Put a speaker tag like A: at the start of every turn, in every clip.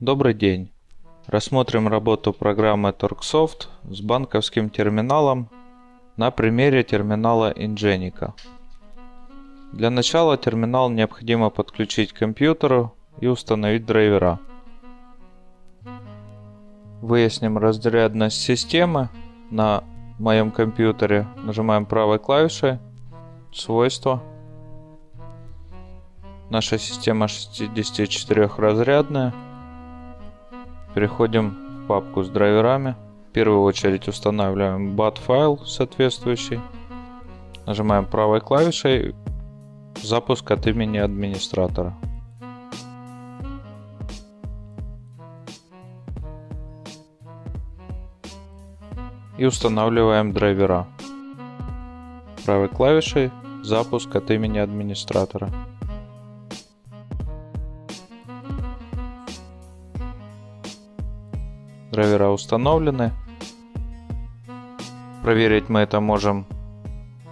A: Добрый день. Рассмотрим работу программы TorqueSoft с банковским терминалом на примере терминала Ingenico. Для начала терминал необходимо подключить к компьютеру и установить драйвера. Выясним разрядность системы на моем компьютере. Нажимаем правой клавишей «Свойства». Наша система 64 разрядная. Переходим в папку с драйверами. В первую очередь устанавливаем BAT файл соответствующий. Нажимаем правой клавишей запуск от имени администратора. И устанавливаем драйвера. Правой клавишей запуск от имени администратора. Драйвера установлены. Проверить мы это можем,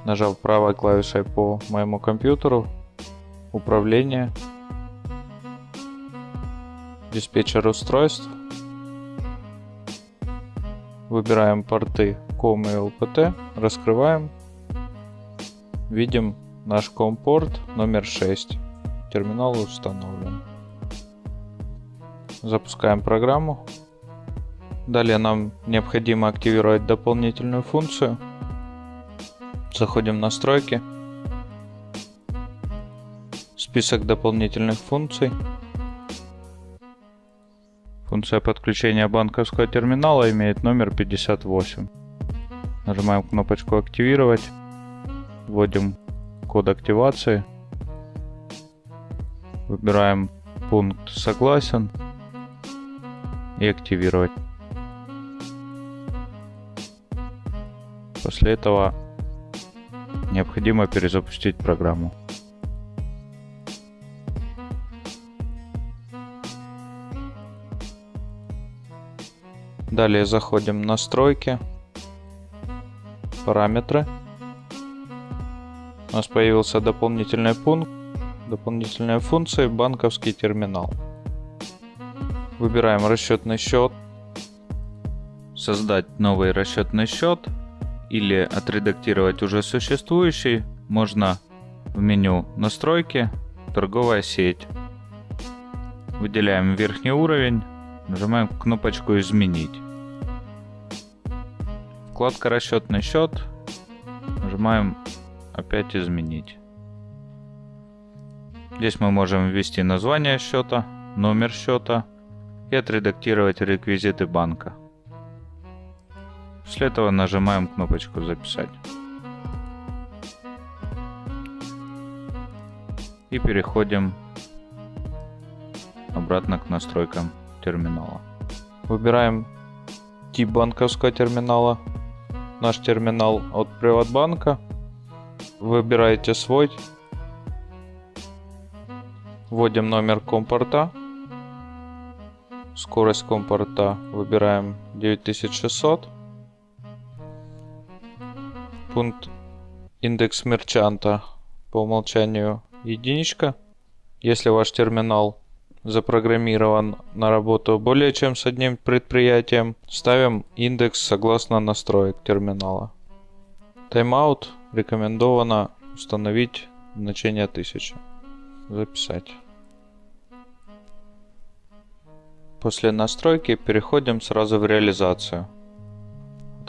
A: нажав правой клавишей по моему компьютеру. Управление. Диспетчер устройств. Выбираем порты COM и LPT. Раскрываем. Видим наш COM-порт номер 6. Терминал установлен. Запускаем программу. Далее нам необходимо активировать дополнительную функцию. Заходим в настройки. Список дополнительных функций. Функция подключения банковского терминала имеет номер 58. Нажимаем кнопочку «Активировать». Вводим код активации. Выбираем пункт «Согласен» и «Активировать». После этого необходимо перезапустить программу. Далее заходим в настройки, параметры. У нас появился дополнительный пункт, дополнительные функции, банковский терминал. Выбираем расчетный счет, создать новый расчетный счет или отредактировать уже существующий можно в меню «Настройки», «Торговая сеть». Выделяем верхний уровень, нажимаем кнопочку «Изменить». Вкладка «Расчетный счет», нажимаем опять «Изменить». Здесь мы можем ввести название счета, номер счета и отредактировать реквизиты банка. После этого нажимаем кнопочку «Записать». И переходим обратно к настройкам терминала. Выбираем тип банковского терминала. Наш терминал от Приватбанка. Выбираете свой. Вводим номер компорта. Скорость компорта выбираем 9600 пункт индекс мерчанта по умолчанию единичка. Если ваш терминал запрограммирован на работу более чем с одним предприятием, ставим индекс согласно настроек терминала. Тайм-аут рекомендовано установить значение 1000. Записать. После настройки переходим сразу в реализацию.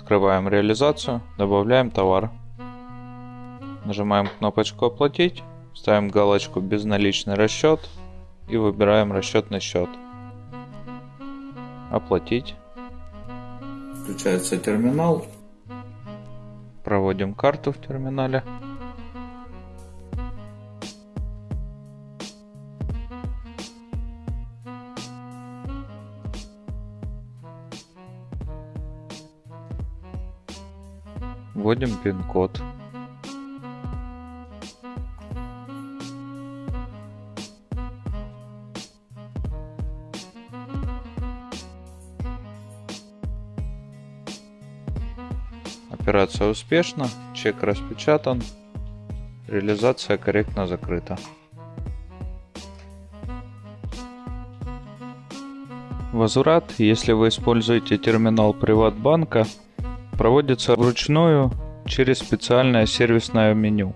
A: Открываем реализацию, добавляем товар. Нажимаем кнопочку «Оплатить», ставим галочку «Безналичный расчет» и выбираем расчетный счет. «Оплатить». Включается терминал. Проводим карту в терминале. Вводим пин-код. Операция успешна, чек распечатан, реализация корректно закрыта. Возврат, если вы используете терминал Приватбанка, проводится вручную через специальное сервисное меню.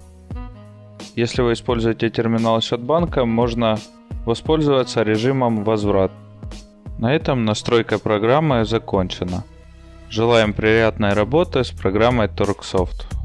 A: Если вы используете терминал счетбанка, можно воспользоваться режимом возврат. На этом настройка программы закончена. Желаем приятной работы с программой TorqueSoft.